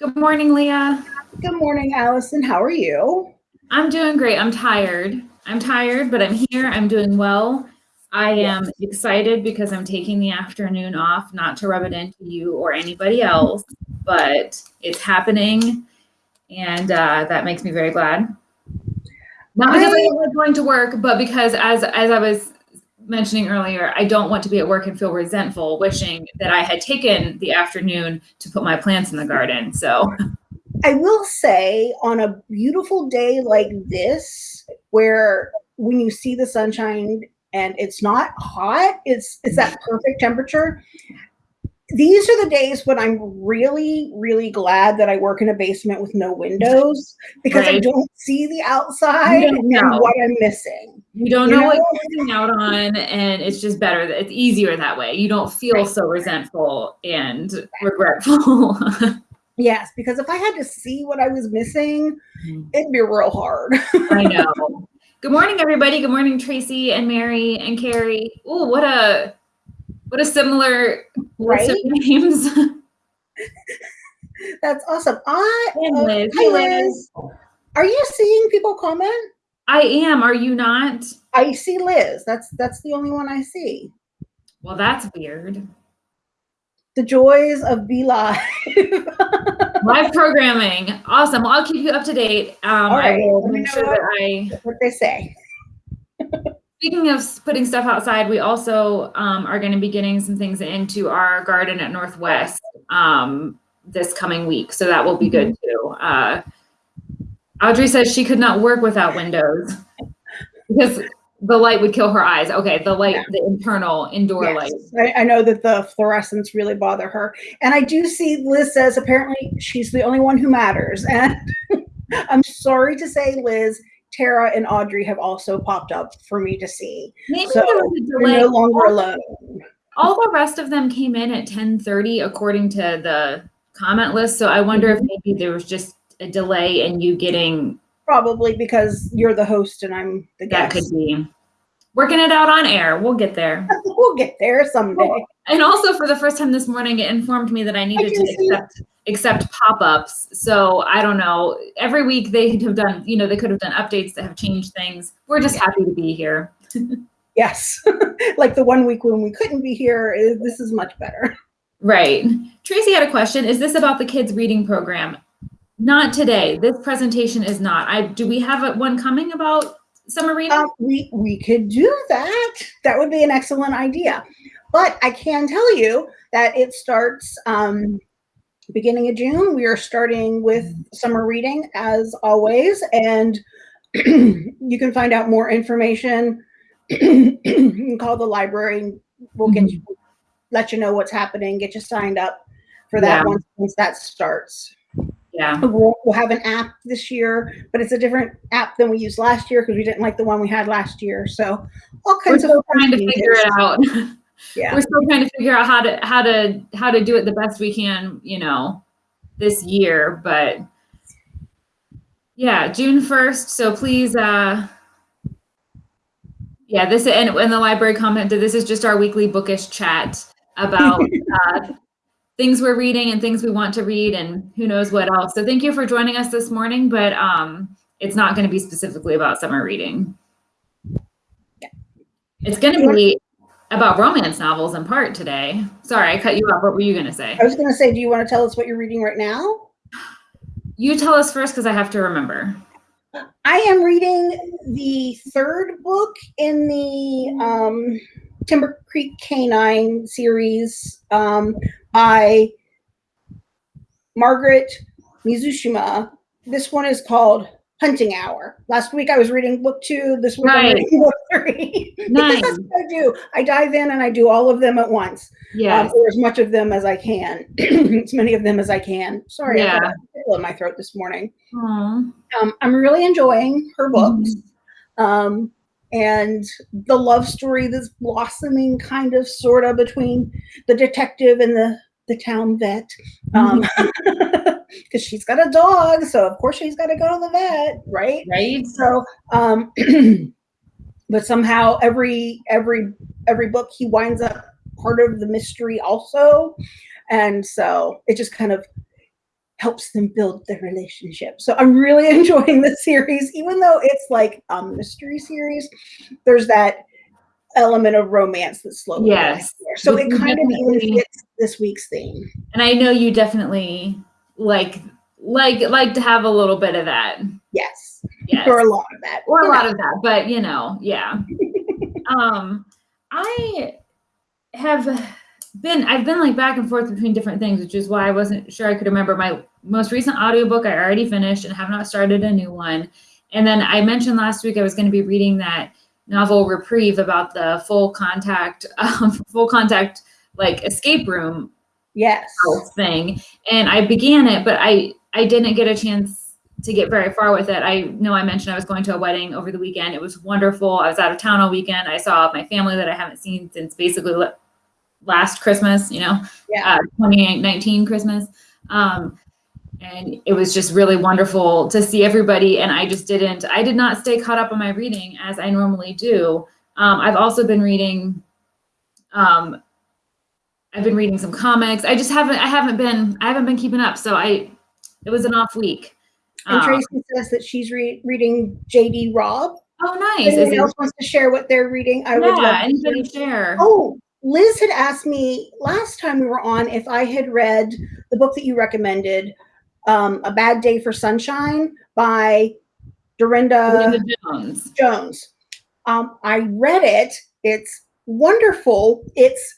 Good morning, Leah. Good morning, Allison. How are you? I'm doing great. I'm tired. I'm tired, but I'm here. I'm doing well. I am excited because I'm taking the afternoon off, not to rub it into you or anybody else, but it's happening. And uh, that makes me very glad. Not because I, I like going to work, but because as, as I was mentioning earlier, I don't want to be at work and feel resentful, wishing that I had taken the afternoon to put my plants in the garden. So I will say on a beautiful day like this, where when you see the sunshine and it's not hot, it's it's that perfect temperature these are the days when I'm really, really glad that I work in a basement with no windows because right. I don't see the outside and what I'm missing. You don't you know, know, what you're missing out on, and it's just better. It's easier that way. You don't feel right. so resentful and regretful. yes, because if I had to see what I was missing, mm-hmm. it'd be real hard. I know. Good morning, everybody. Good morning, Tracy and Mary and Carrie. Oh, what a what a similar right? list of names. That's awesome. I uh, Liz. Hi, Liz. Are you seeing people comment? I am. Are you not? I see Liz. That's that's the only one I see. Well, that's weird. The joys of BeLive. Live programming. Awesome. Well, I'll keep you up to date. Um, All right. I will make sure that I what they say. Speaking of putting stuff outside, we also um, are going to be getting some things into our garden at Northwest um, this coming week. So that will be good mm-hmm. too. Uh, Audrey says she could not work without windows because the light would kill her eyes. Okay, the light, yeah. the internal indoor yes. light. I, I, know that the fluorescents really bother her. And I do see Liz says apparently she's the only one who matters. And I'm sorry to say, Liz, Tara and Audrey have also popped up for me to see. Maybe so you're no longer alone. All the rest of them came in at 10:30 according to the comment list. So I wonder if mm-hmm. maybe there was just a delay in you getting probably because you're the host and I'm the guest. That could be. Working it out on air. We'll get there. we'll get there someday. And also for the first time this morning, it informed me that I needed I to accept accept pop-ups. So I don't know. Every week they could have done, you know, they could have done updates that have changed things. We're just happy to be here. yes. like the one week when we couldn't be here, this is much better. Right. Tracy had a question. Is this about the kids reading program? Not today. This presentation is not. I do we have a, one coming about summer reading? Uh, we we could do that. That would be an excellent idea. But I can tell you that it starts um, beginning of June. We are starting with summer reading as always, and you can find out more information. you can call the library. We'll get you, let you know what's happening. Get you signed up for that yeah. once, once that starts. Yeah. We'll, we'll, have an app this year, but it's a different app than we used last year because we didn't like the one we had last year. So all kinds We're of trying to figure it out. yeah we're still trying to figure out how to how to how to do it the best we can you know this year but yeah june 1st so please uh yeah this and when the library commented this is just our weekly bookish chat about uh, things we're reading and things we want to read and who knows what else so thank you for joining us this morning but um it's not going to be specifically about summer reading yeah. it's going to be about romance novels in part today. Sorry, I cut you off. What were you going to say? I was going to say, do you want to tell us what you're reading right now? You tell us first because I have to remember. I am reading the third book in the um, Timber Creek Canine series um, by Margaret Mizushima. This one is called hunting hour. Last week I was reading book two. This week right. I'm reading book three. Nice. that's what I do. I dive in and I do all of them at once. Yeah. Um, or as much of them as I can. as many of them as I can. Sorry, yeah. I got a in my throat this morning. Um, I'm really enjoying her books. Mm-hmm. Um, and the love story that's blossoming kind of sort of between the detective and the the town vet. Um, because she's got a dog, so of course she's got to go to the vet, right? Right. So, um, but somehow every every every book he winds up part of the mystery also, and so it just kind of helps them build their relationship. So I'm really enjoying the series, even though it's like a mystery series. There's that element of romance that's slowly Yes. there. So it kind of even fits this week's theme. And I know you definitely like like like to have a little bit of that. Yes, Yes. or a lot of that, or a you lot of that but you know yeah um i have been i've been like back and forth between different things which is why i wasn't sure i could remember. My most recent audiobook i already finished and have not started a new one. And then i mentioned last week i was going to be reading that novel reprieve about the full contact um, full contact like escape room Yes. thing. And i began it but i i didn't get a chance to get very far with it. I know i mentioned i was going to a wedding over the weekend. It was wonderful. I was out of town all weekend. I saw my family that i haven't seen since basically last christmas you know Yeah. uh, 2019 christmas um and it was just really wonderful to see everybody and i just didn't i did not stay caught up on my reading as i normally do um, i've also been reading um, I've been reading some comics. I just haven't I haven't been I haven't been keeping up. So I it was an off week. And Um, Tracy says that she's re- reading J.D. Robb. oh nice. Is anyone else wants to share what they're reading, I would yeah, love to anybody hear. share. Oh, Liz had asked me last time we were on if I had read the book that you recommended, um, A Bad Day for Sunshine by Darynda Linda Jones. Jones. Um, I read it. It's wonderful. It's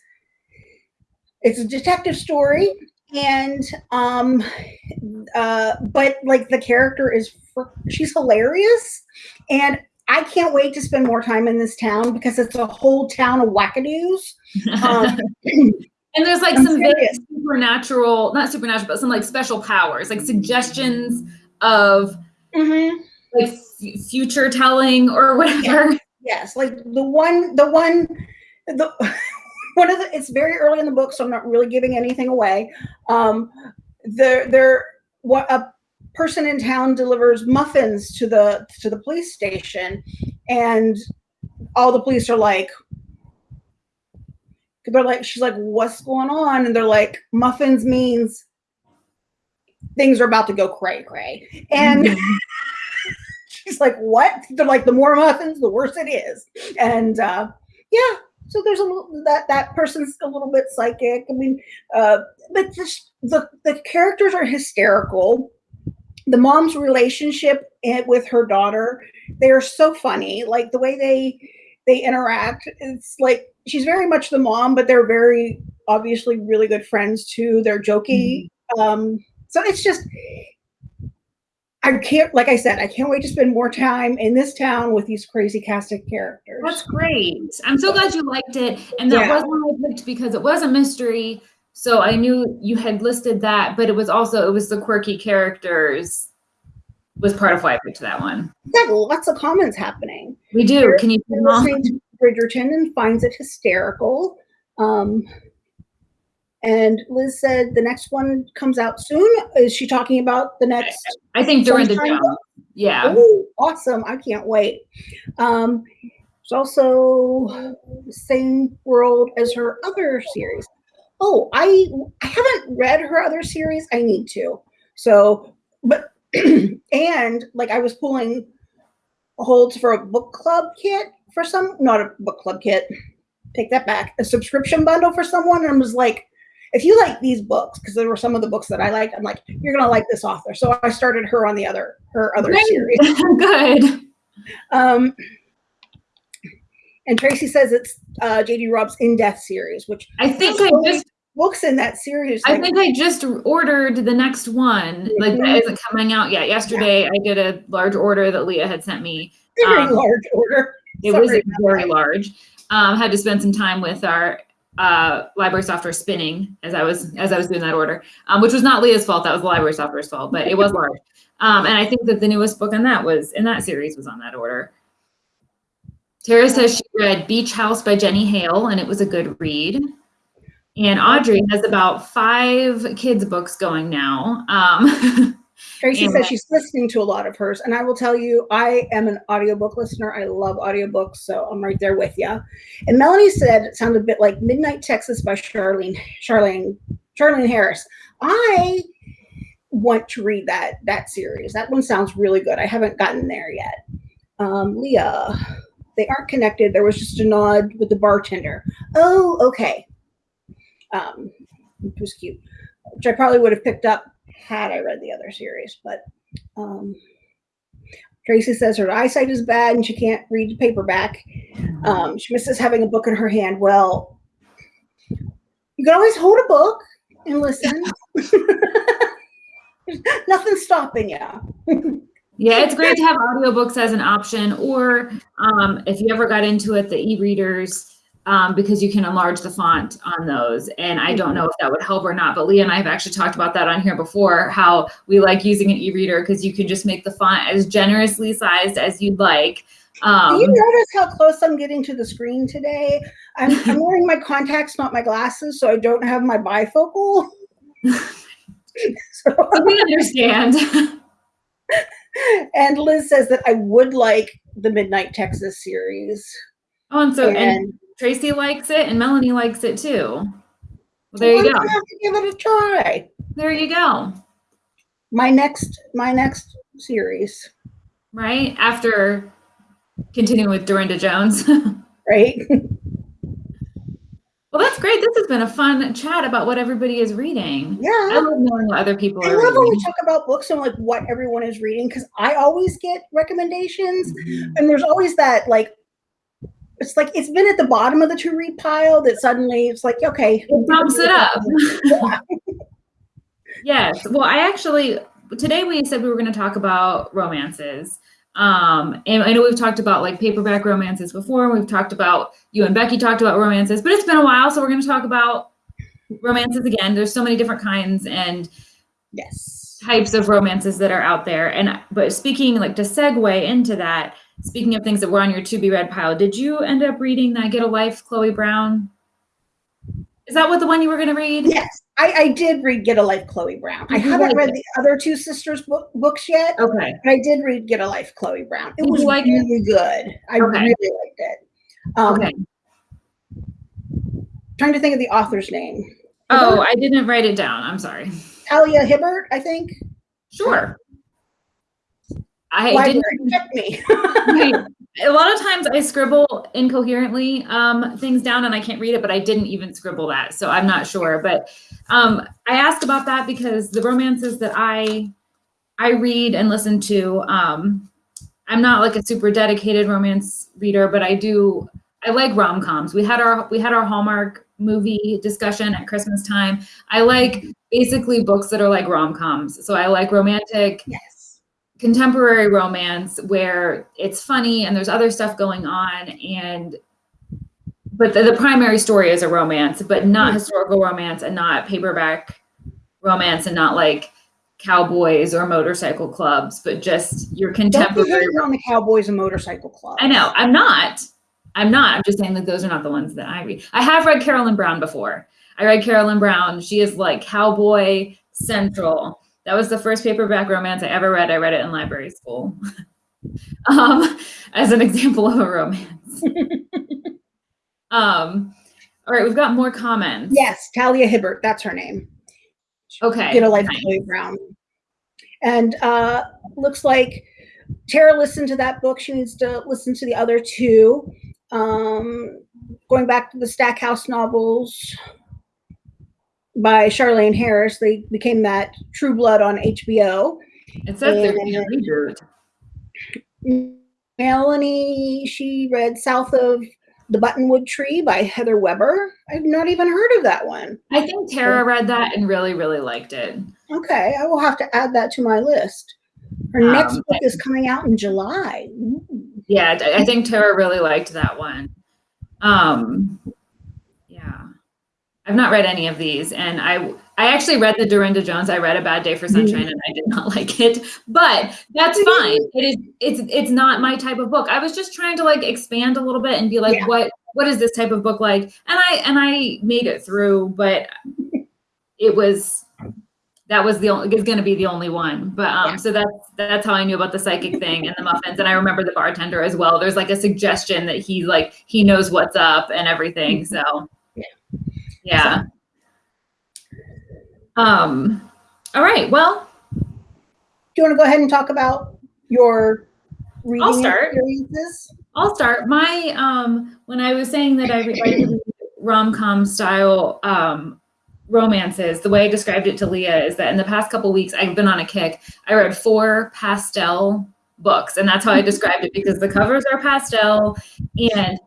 it's a detective story, and um, uh, but like the character is she's hilarious, and I can't wait to spend more time in this town because it's a whole town of wackadoos. Um, and there's like I'm some very supernatural, not supernatural, but some like special powers, like suggestions of mhm. like f- future telling or whatever. Yes, like the one, the one, the one of the. It's very early in the book, so I'm not really giving anything away. Um, there, there, what a person in town delivers muffins to the to the police station, and all the police are like, they're like, she's like, what's going on? And they're like, muffins means things are about to go cray cray, and. She's like what they're like the more muffins the worse it is and uh yeah so there's a little that that person's a little bit psychic i mean uh but just the the characters are hysterical the mom's relationship with her daughter they are so funny like the way they they interact it's like she's very much the mom but they're very obviously really good friends too they're jokey um so it's just I can't, like I said, I can't wait to spend more time in this town with these crazy cast of characters. That's great. I'm so glad you liked it. And that Yeah. was one I picked because it was a mystery. So I knew you had listed that, but it was also it was the quirky characters was part of why I picked that one. We've lots of comments happening. We do. Can you them listening to Bridgerton and finds it hysterical. Um, and Liz said the next one comes out soon. Is she talking about the next? I think Darynda Jones. Yeah. Oh, awesome! I can't wait. Um, there's also the same world as her other series. Oh, I I haven't read her other series. I need to. So, but and like I was pulling holds for a book club kit for some, not a book club kit. Take that back. A subscription bundle for someone, and I was like, if you like these books, because there were some of the books that I liked, I'm like, you're gonna like this author. So I started her on the other her other Great. series. Good. Um, and Tracy says it's uh, J.D. Robb's In Death series, which I think I just books in that series. I think I just ordered the next one. Like that isn't coming out yet. Yesterday I did a large order that Leah had sent me. very um, large order. It was Sorry very that. large. Um, had to spend some time with our uh, library software spinning as I was as I was doing that order, um, which was not Leah's fault. That was the library software's fault, but it was large. Um, and I think that the newest book on that was in that series was on that order. Tara says she read Beach House by Jenny Hale, and it was a good read. And Audrey has about five kids books going now. Um, Tracy says she's listening to a lot of hers, and I will tell you, I am an audiobook listener. I love audiobooks, so I'm right there with you. And Melanie said it sounded a bit like Midnight Texas by Charlaine Charlaine Charlaine Harris. I want to read that that series. That one sounds really good. I haven't gotten there yet. Um, Leah, they aren't connected. There was just a nod with the bartender. Oh, okay. Um, it was cute, which I probably would have picked up had I read the other series. But um, Tracy says her eyesight is bad and she can't read the paperback. Um, she misses having a book in her hand. Well, you can always hold a book and listen. Nothing's stopping you. Yeah, it's great to have audiobooks as an option, or um, if you ever got into it, the e-readers, um, because you can enlarge the font on those. And I don't know if that would help or not, but Leah and I have actually talked about that on here before, how we like using an e-reader because you can just make the font as generously sized as you'd like. Um, Do you notice how close I'm getting to the screen today? I'm, I'm wearing my contacts, not my glasses, so I don't have my bifocal. so, we understand. and Liz says that I would like the Midnight Texas series. Oh, and so And- and Tracy likes it, and Melanie likes it too. Well, there you go. gonna have to give it a try. There you go. My next, my next series, Right after continuing with Darynda Jones. right? Well, that's great. This has been a fun chat about what everybody is reading. Yeah. I love knowing what other people I are love when we talk about books and like what everyone is reading because I always get recommendations, mm-hmm. and there's always that like, it's like it's been at the bottom of the to read pile that suddenly it's like okay, It bumps it up. Yeah. Yes. Well, I actually today we said we were going to talk about romances. Um, and I know we've talked about like paperback romances before. We've talked about you and Becky talked about romances, but it's been a while, so we're going to talk about romances again. There's so many different kinds and Yes. types of romances that are out there. And but speaking like to segue into that, speaking of things that were on your to be read pile, did you end up reading that Get a Life, Chloe Brown? Is that what the one you were going to read? Yes, I, I did read Get a Life, Chloe Brown. I you haven't like read it? the other two sisters book, books yet, Okay. but I did read Get a Life, Chloe Brown. It Did was like it? really good. I Okay. really liked it. Um, Okay. Trying to think of the author's name. Oh, I didn't write it down. I'm sorry. Talia Hibbert, I think. Sure. I Library, didn't. check me. A lot of times I scribble incoherently um, things down and I can't read it, but I didn't even scribble that, so I'm not sure. But um, I asked about that because the romances that I I read and listen to, um, I'm not like a super dedicated romance reader, but I do. I like rom coms. We had our we had our Hallmark movie discussion at Christmas time. I like basically books that are like rom coms. So I like romantic yes. Contemporary romance where it's funny and there's other stuff going on and but the, the primary story is a romance but not Mhm. historical romance and not paperback romance and not like cowboys or motorcycle clubs but just your Don't contemporary hating on the Cowboys and Motorcycle Club. i know i'm not i'm not i'm just saying that those are not the ones that i read i have read carolyn brown before i read carolyn brown she is like cowboy central that was the first paperback romance i ever read i read it in library school um, as an example of a romance um, all right we've got more comments Yes, Talia Hibbert. That's her name. okay Get a Life, nice. Brown. And uh, looks like Tara listened to that book. She needs to listen to the other two. Um, going back to the Stackhouse novels by Charlaine Harris, they became that True Blood on HBO. it says And- a reboot Melanie, she read South of the Buttonwood Tree by Heather Webber. I've not even heard of that one. i think tara read that and really really liked it Okay, I will have to add that to my list. Her Um, next book is coming out in July. Ooh. Yeah, I think Tara really liked that one. Um, I've not read any of these, and I I actually read the Darynda Jones. I read A Bad Day for. Sunshine, and I did not like it, but that's fine. It is it's it's not my type of book. I was just trying to like expand a little bit and be like, Yeah. what what is this type of book like? And I and I made it through, but it was that was the only is going to be the only one but um Yeah. so that's that's how i knew about the psychic thing and the muffins and i remember the bartender as well there's like a suggestion that he like he knows what's up and everything so Mm-hmm. Yeah. yeah um all right well do you want to go ahead and talk about your reading start. experiences? I'll start. My um when I was saying that I read rom com style um romances, the way I described it to Leah is that in the past couple weeks I've been on a kick. I read four pastel books, and that's how I described it because the covers are pastel. And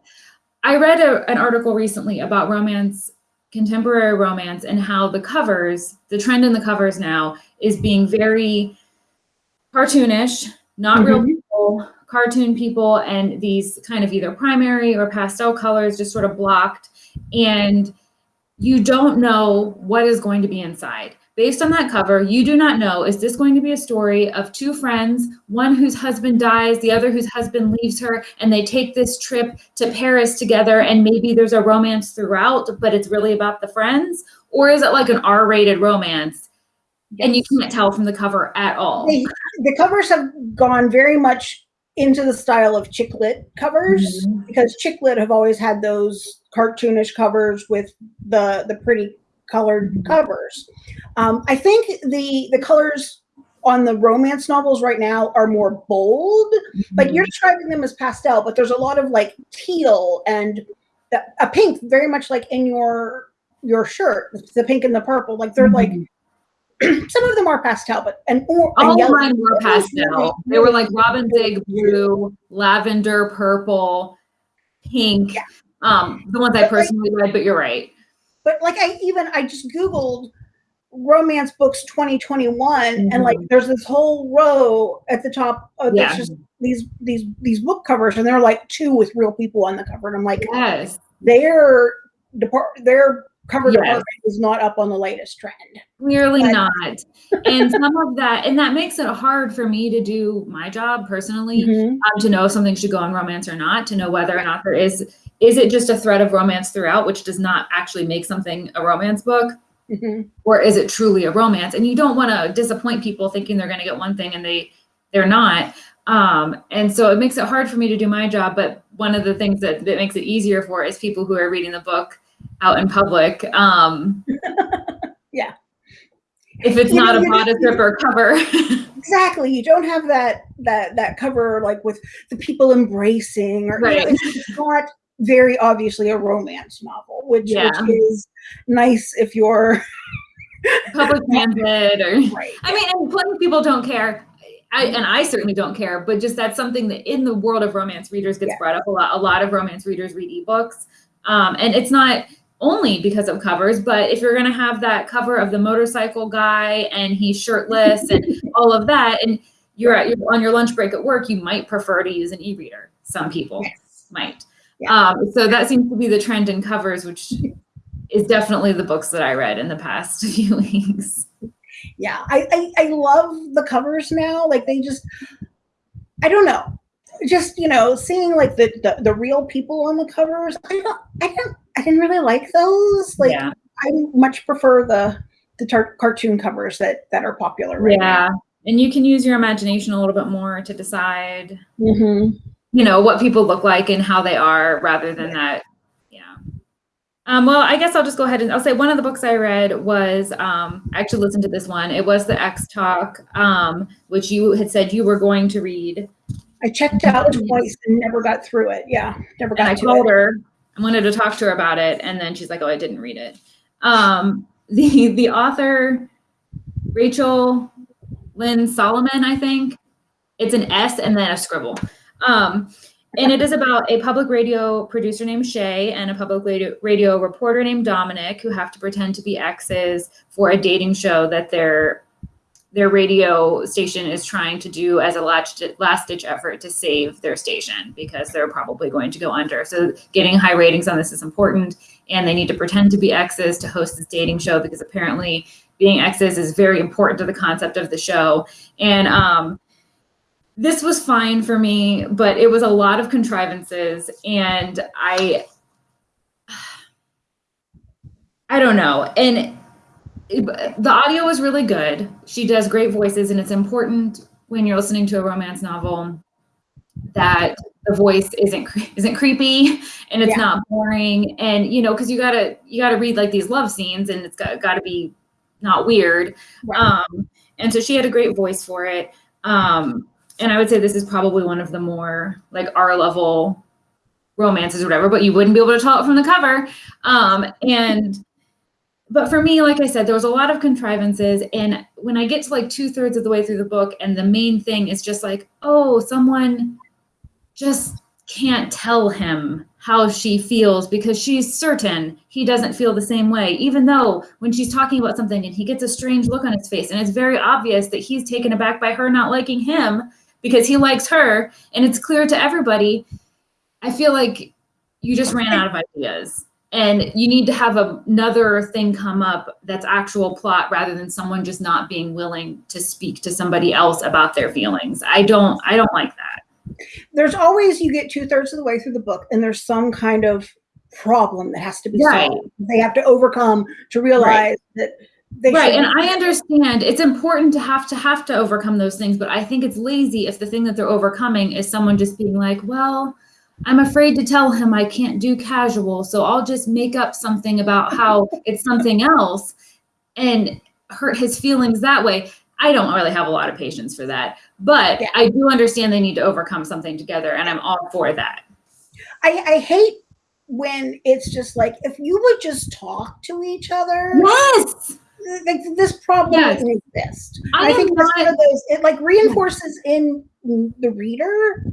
I read a, an article recently about romance, contemporary romance, and how the covers, the trend in the covers now is being very cartoonish, not real Mhm. people, cartoon people, and these kind of either primary or pastel colors just sort of blocked. And you don't know what is going to be inside. Based on that cover, you do not know is this going to be a story of two friends, one whose husband dies, the other whose husband leaves her, and they take this trip to Paris together, and maybe there's a romance throughout, but it's really about the friends? Or is it like an R rated romance? And you can't tell from the cover at all. They, the covers have gone very much into the style of chick lit covers Mhm. because chick lit have always had those cartoonish covers with the the pretty colored covers. Um, I think the the colors on the romance novels right now are more bold. Mm-hmm. you're describing them as pastel, but there's a lot of like teal and the, a pink, very much like in your your shirt, the pink and the purple. Like they're like Mhm. some of them are pastel, but and or All of yellow. mine were That was really, pastel. They were like robin's egg blue, lavender, purple, pink. Yeah. Um, the ones I personally read, but you're right. But like I even I just googled romance books 2021 and like Mhm. there's this whole row at the top of Yeah. just these these these book covers and they're like two with real people on the cover and I'm like Yes. their depart their cover Yes. department is not up on the latest trend. Clearly But- not. And some of that, and that makes it hard for me to do my job personally, Mhm. um, to know if something should go on romance or not, to know whether or not there is, is it just a thread of romance throughout, which does not actually make something a romance book, Mhm. or is it truly a romance? And you don't want to disappoint people thinking they're going to get one thing and they, they're not. Um, and so it makes it hard for me to do my job. But one of the things that, that makes it easier for is people who are reading the book out in public. Um, Yeah. If it's You know, not a you bodice ripper cover. Exactly. You don't have that that that cover like with the people embracing or you know, it's not very obviously a romance novel, which, Yeah. which is nice if you're public transit or right. I mean, and plenty of people don't care. I, and I certainly don't care, but just that's something that in the world of romance readers gets Yeah. brought up a lot. A lot of romance readers read ebooks. Um, and it's not only because of covers, but if you're going to have that cover of the motorcycle guy and he's shirtless and all of that, and you're at your, on your lunch break at work, you might prefer to use an e-reader. Some people Yes. might. Yeah. Um, so that seems to be the trend in covers, which is definitely the books that I read in the past few weeks. Yeah. I, I I love the covers now. Like they just I don't know. Just, you know, seeing like the the, the real people on the covers. I don't I don't I didn't really like those. Like yeah. I much prefer the the tar- cartoon covers that that are popular right yeah. And you can use your imagination a little bit more to decide, now. hmm you know, what people look like and how they are rather than that. Yeah. Um, well, I guess I'll just go ahead and I'll say one of the books I read was um, I actually listened to this one. It was the Ex Talk, um, which you had said you were going to read. I checked out twice and never got through it. Yeah, never And got I to told it. her I wanted to talk to her about it, and then she's like, "Oh, I didn't read it." Um, the the author Rachel Lynn Solomon, I think it's an S and then a scribble. Um, and it is about a public radio producer named Shay and a public radio, reporter named Dominic who have to pretend to be exes for a dating show that their their radio station is trying to do as a last last ditch effort to save their station because they're probably going to go under. So getting high ratings on this is important, and they need to pretend to be exes to host this dating show because apparently being exes is very important to the concept of the show. And um, this was fine for me, but it was a lot of contrivances, and I I don't know. And the audio was really good. She does great voices, and it's important when you're listening to a romance novel that the voice isn't isn't creepy and it's Yeah. not boring. And you know, because you gotta you gotta read like these love scenes, and it's got got to be not weird. Right. Um, And so she had a great voice for it. Um, and I would say this is probably one of the more like R level romances or whatever, but you wouldn't be able to tell it from the cover. Um, and but for me, like I said, there was a lot of contrivances. And when I get to like two thirds of the way through the book, and the main thing is just like, oh, someone just can't tell him how she feels because she's certain he doesn't feel the same way, even though when she's talking about something and he gets a strange look on his face, and it's very obvious that he's taken aback by her not liking him because he likes her, and it's clear to everybody. I feel like you just ran out of ideas and you need to have another thing come up that's actual plot rather than someone just not being willing to speak to somebody else about their feelings. I don't I don't like that there's always you get two thirds of the way through the book and there's some kind of problem that has to be right. solved. They have to overcome to realize right. that right and i understand it's important to have to have to overcome those things but i think it's lazy if the thing that they're overcoming is someone just being like well i'm afraid to tell him i can't do casual so i'll just make up something about how it's something else and hurt his feelings that way I don't really have a lot of patience for that, but yeah. I do understand they need to overcome something together, and I'm all for that. I, I hate when it's just like if you would just talk to each other. Yes. Like this problem yes. doesn't exist. I, I think that's one of those. It like reinforces in the reader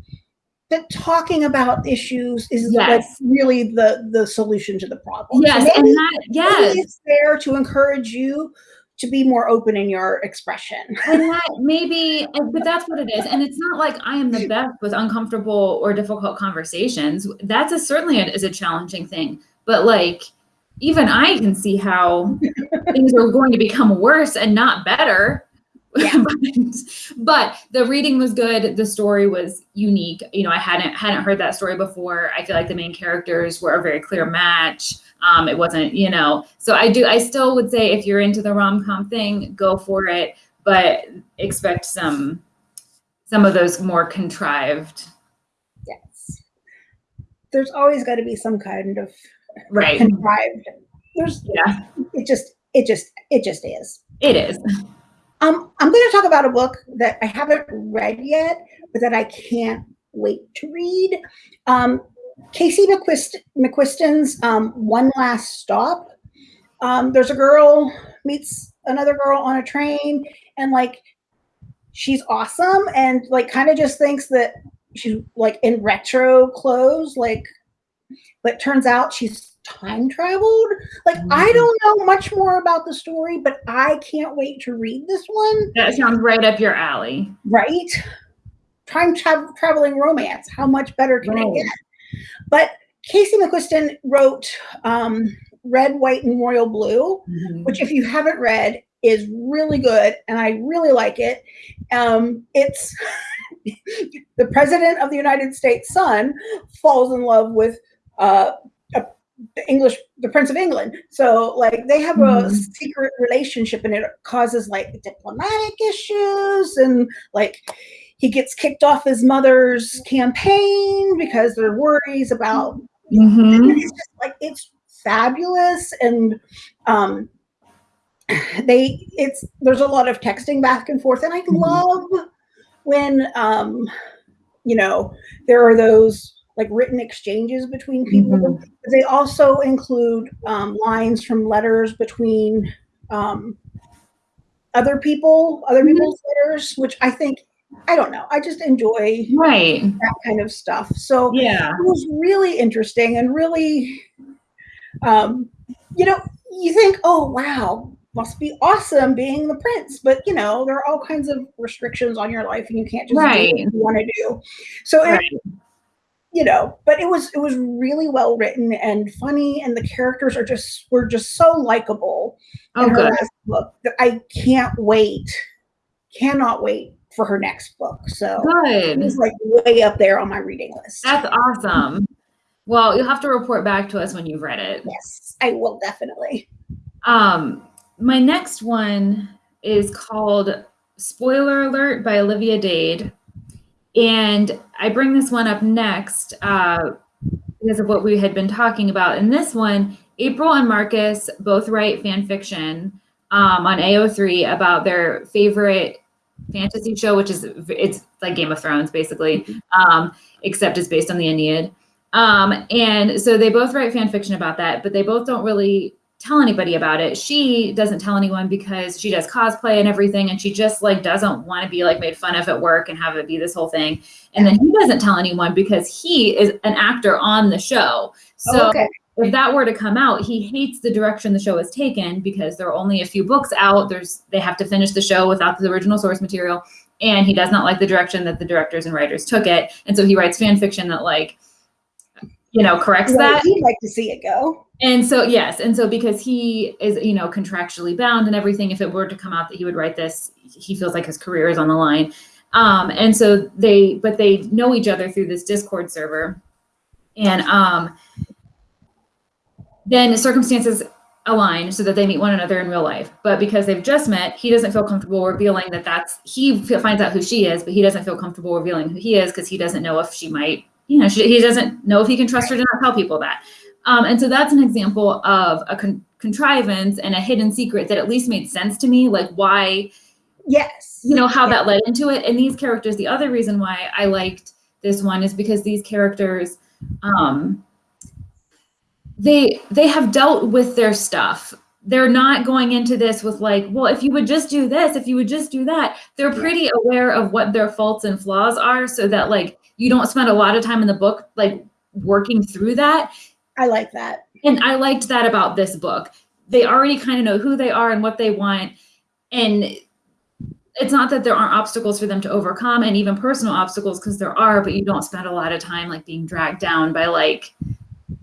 that talking about issues is yes. like really the the solution to the problem. Yes, maybe, and that yes, it's there to encourage you to be more open in your expression. and that maybe, but that's what it is. And it's not like I am the best with uncomfortable or difficult conversations. That's a, certainly a, is a challenging thing. But like, even I can see how things are going to become worse and not better. Yeah. but, but the reading was good. The story was unique. You know, I hadn't hadn't heard that story before. I feel like the main characters were a very clear match. Um, it wasn't, you know, so I do, I still would say if you're into the rom com thing, go for it, but expect some, some of those more contrived. Yes. There's always got to be some kind of right contrived. There's, yeah, it just, it just, it just is. It is. Um, I'm going to talk about a book that I haven't read yet, but that I can't wait to read. Um, Casey McQuist- McQuiston's um, One Last Stop. Um, there's a girl meets another girl on a train, and like she's awesome, and like kind of just thinks that she's like in retro clothes, like, but turns out she's time traveled. Like mm-hmm. I don't know much more about the story, but I can't wait to read this one. That sounds right up your alley. Right? Time tra- traveling romance. How much better can right. it get? But Casey McQuiston wrote um, Red, White, and Royal Blue, mm-hmm. which, if you haven't read, is really good, and I really like it. Um, it's the president of the United States' son falls in love with uh, a, the English, the Prince of England. So, like, they have mm-hmm. a secret relationship, and it causes like diplomatic issues, and like he gets kicked off his mother's campaign because there are worries about mm-hmm. it's just like it's fabulous and um they it's there's a lot of texting back and forth and i mm-hmm. love when um you know there are those like written exchanges between people mm-hmm. they also include um, lines from letters between um, other people other mm-hmm. people's letters which i think I don't know. I just enjoy right that kind of stuff. So yeah, it was really interesting and really, um, you know, you think, oh wow, must be awesome being the prince, but you know, there are all kinds of restrictions on your life, and you can't just right. do what you want to do. So right. it, you know, but it was it was really well written and funny, and the characters are just were just so likable. Oh, good. book that I can't wait, cannot wait for her next book. So good. It's like way up there on my reading list. That's awesome. Well, you'll have to report back to us when you've read it. Yes, I will definitely. Um, my next one is called Spoiler Alert by Olivia Dade. And I bring this one up next uh, because of what we had been talking about. In this one, April and Marcus both write fan fiction. um, on AO3 about their favorite fantasy show, which is it's like Game of Thrones basically, um, except it's based on the Aeneid. Um, and so they both write fan fiction about that, but they both don't really tell anybody about it. She doesn't tell anyone because she does cosplay and everything, and she just like doesn't want to be like made fun of at work and have it be this whole thing. And then he doesn't tell anyone because he is an actor on the show. So oh, okay. if that were to come out, he hates the direction the show is taken because there are only a few books out. There's they have to finish the show without the original source material. And he does not like the direction that the directors and writers took it. And so he writes fan fiction that like, you know, corrects Well, that. He'd like to see it go. And so, yes. And so, because he is, you know, contractually bound and everything, if it were to come out that he would write this, he feels like his career is on the line. Um, and so they, but they know each other through this Discord server. And um, then circumstances align so that they meet one another in real life. But because they've just met, he doesn't feel comfortable revealing that that's, he finds out who she is, but he doesn't feel comfortable revealing who he is because he doesn't know if she might, you know, she, he doesn't know if he can trust her to not tell people that. Um, and so that's an example of a con- contrivance and a hidden secret that at least made sense to me, like why, Yes. you know, how that led into it. And these characters, the other reason why I liked this one is because these characters, um, they they have dealt with their stuff. They're not going into this with like, well, if you would just do this, if you would just do that. They're pretty aware of what their faults and flaws are, so that like you don't spend a lot of time in the book like working through that. I like that. And I liked that about this book. They already kind of know who they are and what they want. And it's not that there aren't obstacles for them to overcome and even personal obstacles because there are, but you don't spend a lot of time like being dragged down by like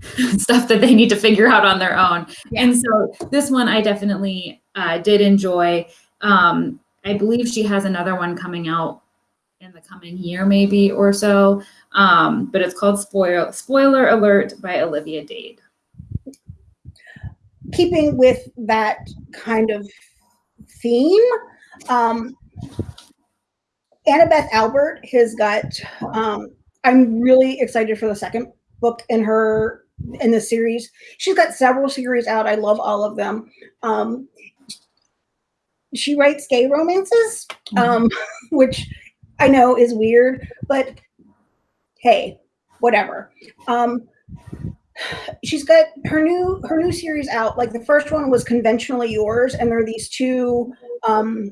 stuff that they need to figure out on their own. Yeah. And so this one I definitely uh, did enjoy. Um, I believe she has another one coming out the coming year, maybe or so. Um, but it's called Spoil Spoiler Alert by Olivia Dade. Keeping with that kind of theme, um, Annabeth Albert has got. Um, I'm really excited for the second book in her in the series. She's got several series out. I love all of them. Um, she writes gay romances, um, which I know is weird, but hey, whatever. Um, she's got her new her new series out. Like the first one was conventionally yours, and there are these two um,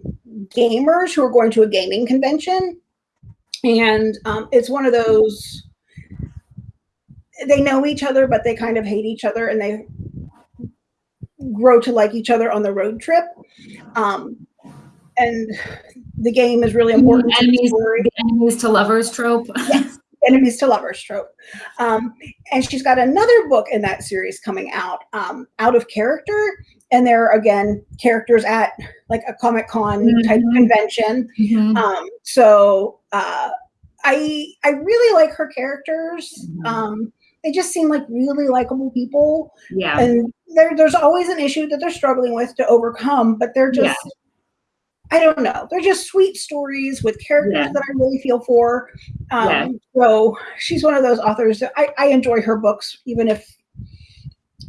gamers who are going to a gaming convention, and um, it's one of those. They know each other, but they kind of hate each other, and they grow to like each other on the road trip. Um, and the game is really important. to Enemies, enemies to lovers trope. yes, enemies to lovers trope. Um, and she's got another book in that series coming out, um, Out of Character. And there are again characters at like a Comic Con type Mhm. convention. Mhm. Um, so uh, I I really like her characters. Mhm. Um, they just seem like really likable people, Yeah. and there there's always an issue that they're struggling with to overcome, but they're just Yeah. I don't know. They're just sweet stories with characters Yeah. that I really feel for. Um, Yeah. So she's one of those authors that I, I enjoy her books, even if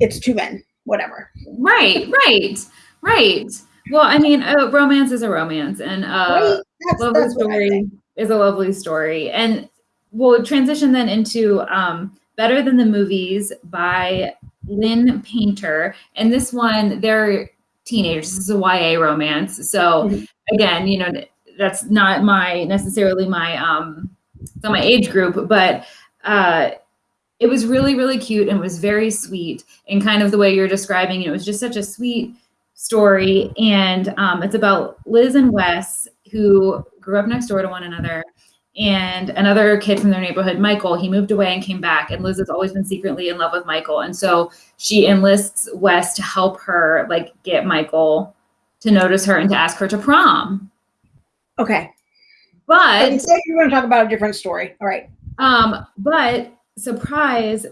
it's two men, whatever. Right, right, right. Well, I mean, a romance is a romance, and uh, right? Lovely that's story is a lovely story. And we'll transition then into um, Better Than the Movies by Lynn Painter. And this one, they're teenagers. This is a YA romance. So Mhm. again, you know, that's not my necessarily my um it's not my age group, but uh it was really, really cute and was very sweet and kind of the way you're describing it. It was just such a sweet story. And um, it's about Liz and Wes, who grew up next door to one another, and another kid from their neighborhood, Michael. He moved away and came back, and Liz has always been secretly in love with Michael. And so she enlists Wes to help her, like, get Michael to notice her and to ask her to prom. Okay. But you said you were going to talk about a different story. All right. Um, but surprise,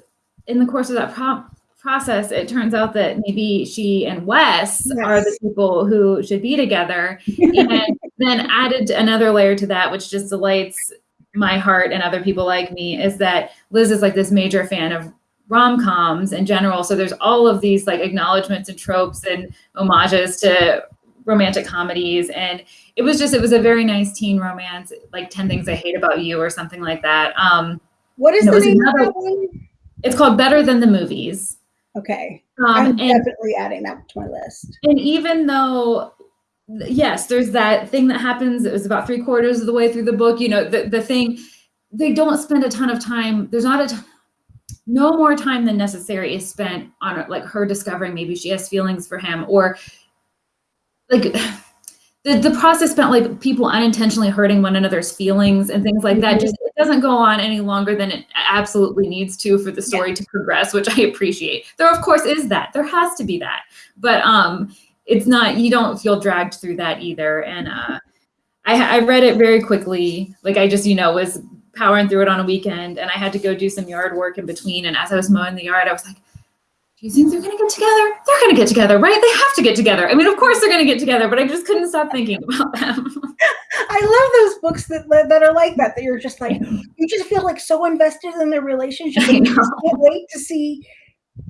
in the course of that pro- process, it turns out that maybe she and Wes are the people who should be together. And then added another layer to that, which just delights my heart and other people like me, is that Liz is like this major fan of rom-coms in general. So there's all of these like acknowledgments and tropes and homages to romantic comedies and it was just it was a very nice teen romance like 10 things i hate about you or something like that um What is the name of another- that one? it's called better than the movies Okay, um I'm and definitely adding that to my list. and even though yes there's that thing that happens it was about three quarters of the way through the book you know the, the thing they don't spend a ton of time there's not a t- no more time than necessary is spent on like her discovering maybe she has feelings for him or like the, the process spent like people unintentionally hurting one another's feelings and things like that Mhm. just it doesn't go on any longer than it absolutely needs to for the story to progress which i appreciate. There of course is that. There has to be that. But um it's not you don't feel dragged through that either. And uh I, I read it very quickly. Like i just you know was powering through it on a weekend and i had to go do some yard work in between. And as i was mowing the yard i was like you think they're going to get together they're going to get together right they have to get together i mean of course they're going to get together but i just couldn't stop thinking about them I love those books that that are like that. That you're just like you just feel like so invested in their relationship. You know. can't wait to see.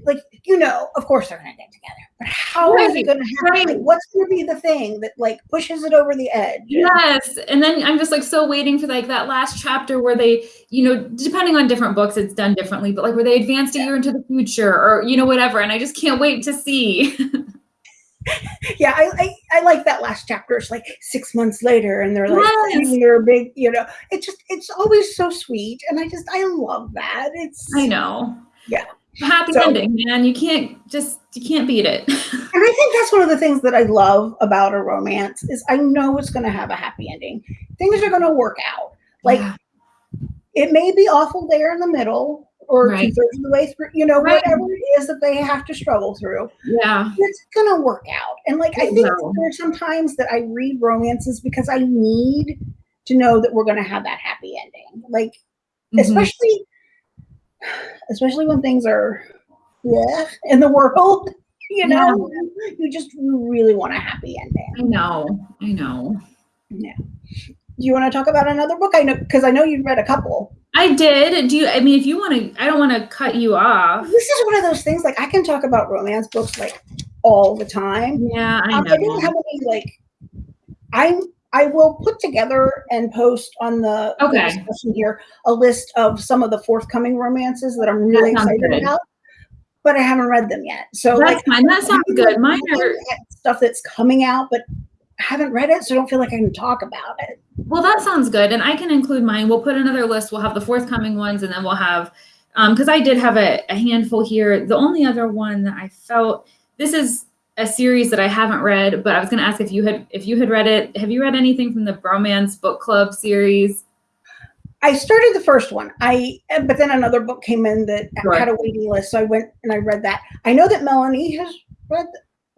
Like you know, of course they're gonna get together, but how is it gonna happen? right. Like, what's gonna be the thing that like pushes it over the edge? Yes. And then I'm just like so waiting for like that last chapter where they, you know, depending on different books, it's done differently, but like where they advanced a year into the future or, you know, whatever. And I just can't wait to see. yeah, I, I I like that last chapter. It's like six months later, and they're like Yes. their big, you know. It just it's always so sweet, and I just I love that. It's I know. Yeah. Happy So- ending, man. You can't just, you can't beat it. And I think that's one of the things that I love about a romance is I know it's going to have a happy ending. Things are going to work out. Like Yeah. it may be awful there in the middle or Right. two thirds of the way through, you know, Right. whatever it is that they have to struggle through. yeah. It's going to work out. And like I think there's sometimes that I read romances because I need to know that we're going to have that happy ending. Like Mhm. especially especially when things are yeah in the world you know you just really want a happy ending I know. I know. Yeah. Do you want to talk about another book i know because i know you've read a couple I did. Do you, I mean, if you want to, I don't want to cut you off. this is one of those things like i can talk about romance books like all the time Yeah, I um, know. i don't have any like i'm i will put together and post on the Okay. discussion here a list of some of the forthcoming romances that i'm really sounds excited good. about but i haven't read them yet so That's like fine. That sounds good. Mine are, stuff that's coming out, but I haven't read it, so I don't feel like I can talk about it. Well, that sounds good. And I can include mine. We'll put another list. We'll have the forthcoming ones and then we'll have, um, because I did have a, a handful here. The only other one that I felt, this is a series that I haven't read, but I was going to ask if you had, if you had read it. Have you read anything from the Bromance Book Club series? I started the first one. I but then another book came in that Right. had a waiting list, so I went and I read that. I know that Melanie has read.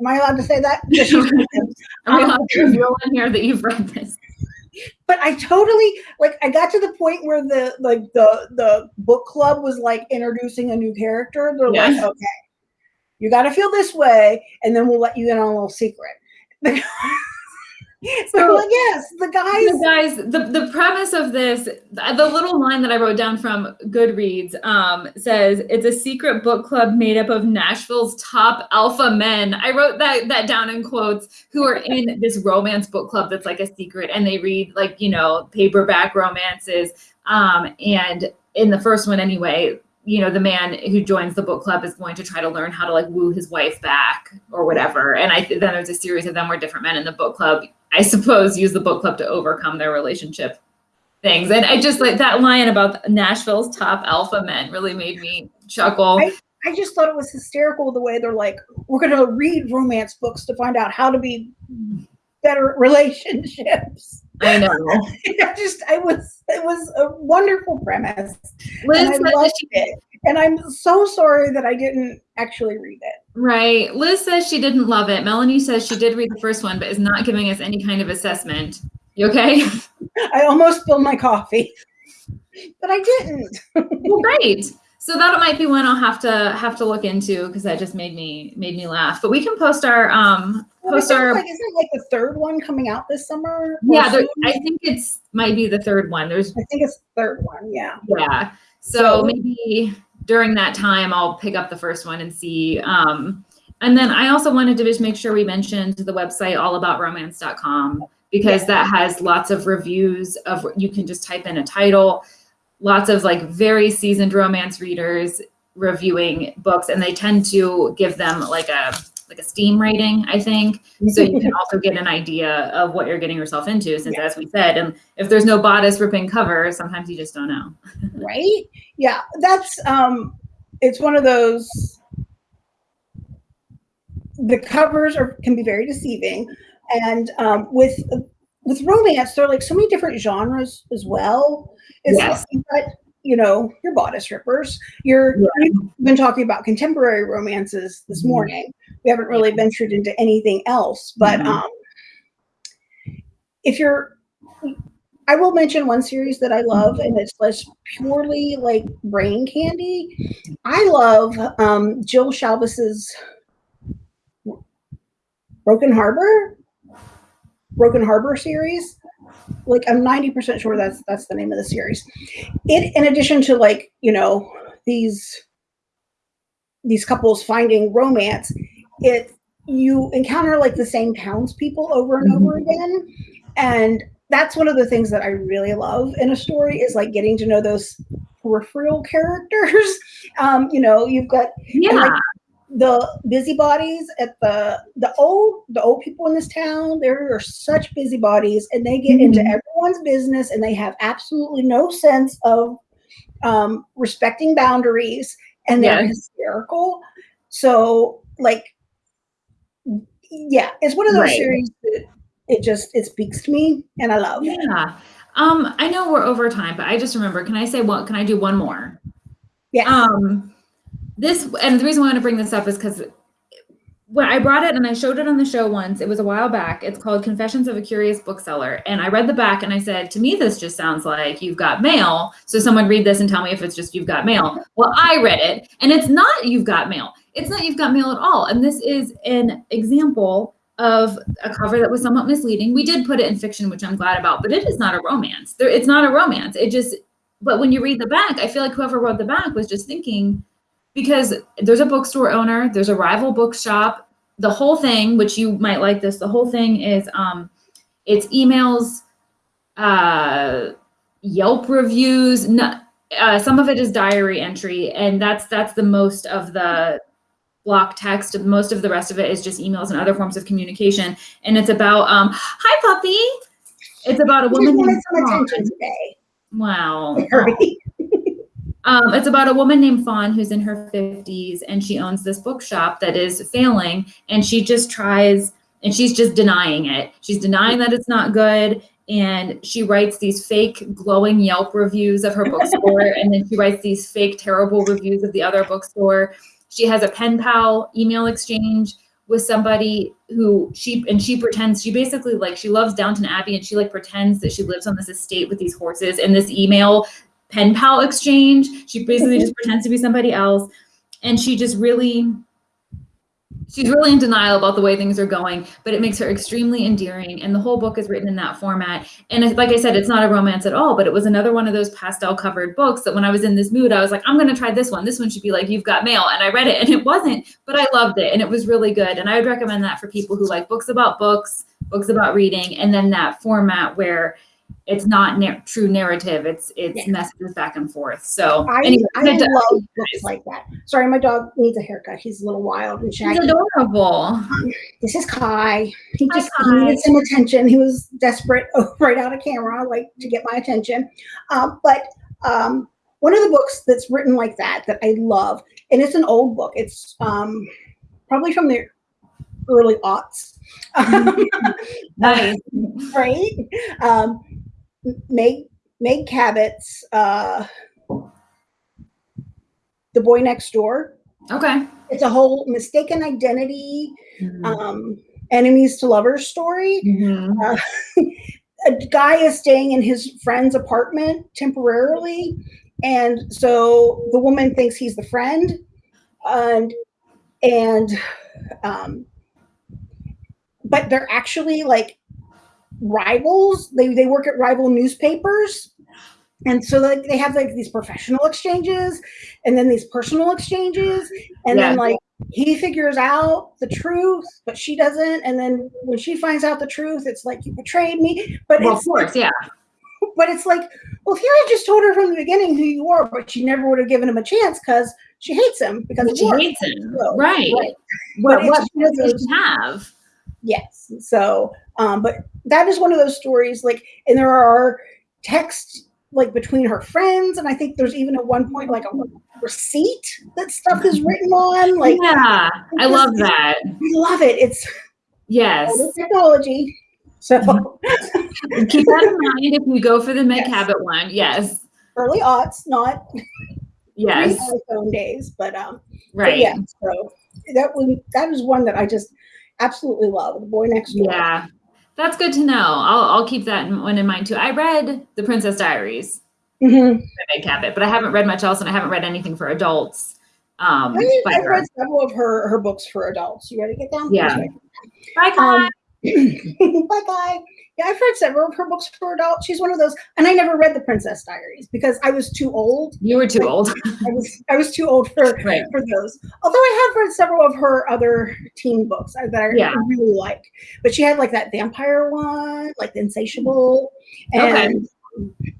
Am I allowed to say that? Yeah, she's read them. I'm Um, going to reveal in here that you've read this. but I totally like. I got to the point where the like the the book club was like introducing a new character. They're like, okay, you got to feel this way, and then we'll let you in on a little secret. so So- yes, the guys. So guys, the, the premise of this, the the little line that I wrote down from Goodreads um, says it's a secret book club made up of Nashville's top alpha men. I wrote that that down in quotes who are in this romance book club that's like a secret and they read like, you know, paperback romances. Um, and in the first one anyway, you know, the man who joins the book club is going to try to learn how to like woo his wife back or whatever. And I then there's a series of them where different men in the book club I suppose, use the book club to overcome their relationship things. And I just like that line about Nashville's top alpha men really made me chuckle. I- I just thought it was hysterical the way they're like, we're going to read romance books to find out how to be better relationships. I know. I just, I was, it was a wonderful premise, Liz and I loved she, it. And I'm so sorry that I didn't actually read it. right. Liz says she didn't love it. Melanie says she did read the first one, but is not giving us any kind of assessment. You okay? I almost spilled my coffee, but I didn't. well, great. So that might be one I'll have to have to look into because that just made me made me laugh. But we can post our um Well, I our like, isn't like the third one coming out this summer? yeah. There. I think it's might be the third one. There's I think it's the third one. Yeah. Yeah. So, So- maybe during that time I'll pick up the first one and see. Um, And then I also wanted to just make sure we mentioned the website allaboutromance.com because that has lots of reviews of you can just type in a title, lots of like very seasoned romance readers reviewing books and they tend to give them like a like a steam rating, I think. So you can also get an idea of what you're getting yourself into since Yeah. as we said, and if there's no bodice ripping cover, sometimes you just don't know. right yeah that's um it's one of those the covers are can be very deceiving and um with with romance there are like so many different genres as well it's Yes. like, but you know your bodice rippers you're Yeah. we've been talking about contemporary romances this Mhm. morning we haven't really ventured into anything else but Mhm. um if you're I will mention one series that I love, and it's less purely like brain candy. I love um, Jill Shalvis's Broken Harbor, Broken Harbor series. Like I'm 90% sure that's that's the name of the series. It, in addition to like you know these these couples finding romance, it you encounter like the same townspeople over and over again, and that's one of the things that I really love in a story is like getting to know those peripheral characters. Um, you know, you've got Yeah. like, the busybodies at the the old the old people in this town. There are such busybodies, and they get into Mhm. everyone's business, and they have absolutely no sense of um, respecting boundaries, and they're Yes. hysterical. So, like, yeah, it's one of those Right. series that it just it speaks to me, and I love. Yeah. Um, I know we're over time, but I just remember, can I say one, can I do one more? Yeah. Um, this, and the reason why I want to bring this up is because when I brought it and I showed it on the show once, it was a while back. It's called Confessions of a Curious Bookseller. And I read the back and I said, to me, this just sounds like you've got mail. So someone read this and tell me if it's just you've got mail. Well, I read it and it's not you've got mail. It's not you've got mail at all. And this is an example of a cover that was somewhat misleading. We did put it in fiction, which I'm glad about, but it is not a romance. There, it's not a romance. It just, but when you read the back, I feel like whoever wrote the back was just thinking, because there's a bookstore owner, there's a rival bookshop, the whole thing, which you might like this, the whole thing is um it's emails, uh Yelp reviews, no, uh, some of it is diary entry, and that's that's the most of the block text. Most of the rest of it is just emails and other forms of communication. And it's about um, hi puppy. It's about a woman named some Fawn. attention today. Wow. Um, it's about a woman named Fawn who's in her 50s and she owns this bookshop that is failing and she just tries and she's just denying it. She's denying that it's not good and she writes these fake glowing Yelp reviews of her bookstore and then she writes these fake terrible reviews of the other bookstore. She has a pen pal email exchange with somebody who she and she pretends she basically like she loves Downton Abbey and she like pretends that she lives on this estate with these horses and this email pen pal exchange. She basically mm-hmm. just pretends to be somebody else. And she just really, she's really in denial about the way things are going, but it makes her extremely endearing. And the whole book is written in that format. And like I said, it's not a romance at all, but it was another one of those pastel covered books that when I was in this mood, I was like, I'm going to try this one. This one should be like, You've Got Mail. And I read it and it wasn't, but I loved it. And it was really good. And I would recommend that for people who like books about books, books about reading, and then that format where it's not nar- true narrative. It's it's Yeah. messages back and forth. So I, anyway, I love books like that. Sorry, my dog needs a haircut. He's a little wild and He's shaggy. adorable. This is Kai. He Hi, just Kai. needed some attention. He was desperate right out of camera, like to get my attention. Um, but um, one of the books that's written like that that I love, and it's an old book. It's um, probably from the early aughts. Nice. right? Um, Meg Meg Cabot's uh, The Boy Next Door. Okay. It's a whole mistaken identity, Mhm. um, enemies to lovers story. Mhm. Uh, a guy is staying in his friend's apartment temporarily, and so the woman thinks he's the friend, and and um, but they're actually like rivals. They they work at rival newspapers. And so like they have like these professional exchanges and then these personal exchanges and then like he figures out the truth, but she doesn't. And then when she finds out the truth, it's like you betrayed me. But Well, of course, yeah. but it's like, well, if you had just told her from the beginning who you are, but she never would have given him a chance because she hates him because But she hates him. So, Right. right. What, But what it's does she have? Yes. So, um, but that is one of those stories. Like, and there are texts like between her friends, and I think there's even at one point like a receipt that stuff is written on. Like, yeah, I love that. we love it. It's Yes. all the technology. So Keep that in mind if you go for the Meg Yes. Cabot one. Yes. early aughts, not Yes. pre-iPhone days, but um, but Right. yeah. So that one that is one that I just absolutely love. The boy next door. Yeah. That's good to know. I'll, I'll keep that one in mind too. I read The Princess Diaries Mhm. by Meg Cabot, but I haven't read much else and I haven't read anything for adults. Um, I, by I've her. read several of her her books for adults. You ready to get down? Yeah. Bye, Kai. Um, bye bye. Yeah, I've read several of her books for adults. She's one of those, and I never read the Princess Diaries because I was too old. you were too old. I was I was too old for right. for those. Although I have read several of her other teen books that I Yeah. really like. But she had like that vampire one, like the Insatiable, Okay.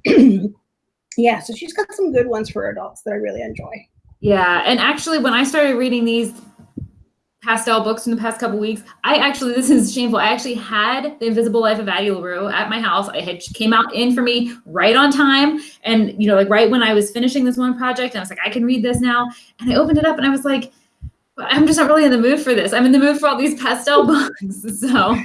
and yeah, so she's got some good ones for adults that I really enjoy. Yeah, and actually, when I started reading these pastel books in the past couple weeks, I actually this is shameful. I actually had The Invisible Life of Addie LaRue at my house. I had came out in for me right on time, and you know, like right when I was finishing this one project, and I was like, I can read this now. And I opened it up, and I was like, I'm just not really in the mood for this. I'm in the mood for all these pastel books. So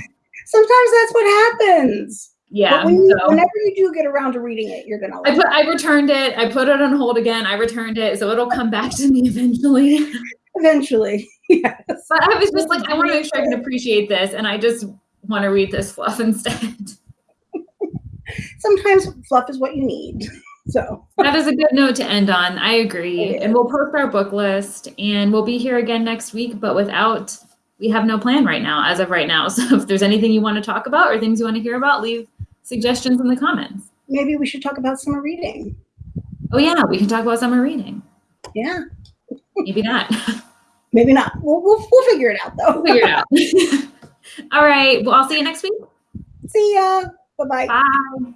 Sometimes that's what happens. yeah, when you, so. whenever you do get around to reading it, you're gonna I put I returned it. I put it on hold again. I returned it, so it'll come back to me eventually. eventually. yes. But I was just like, I want to make sure I can appreciate this, and I just want to read this fluff instead. Sometimes fluff is what you need. So that is a good note to end on. I agree. And we'll post our book list, and we'll be here again next week, but without, we have no plan right now, as of right now. So if there's anything you want to talk about or things you want to hear about, leave suggestions in the comments. maybe we should talk about summer reading. Oh, yeah, we can talk about summer reading. Yeah. Maybe not. Maybe not. We'll, we'll, we'll figure it out though. We'll figure it out. All right. Well, I'll see you next week. See ya. Bye bye. Bye.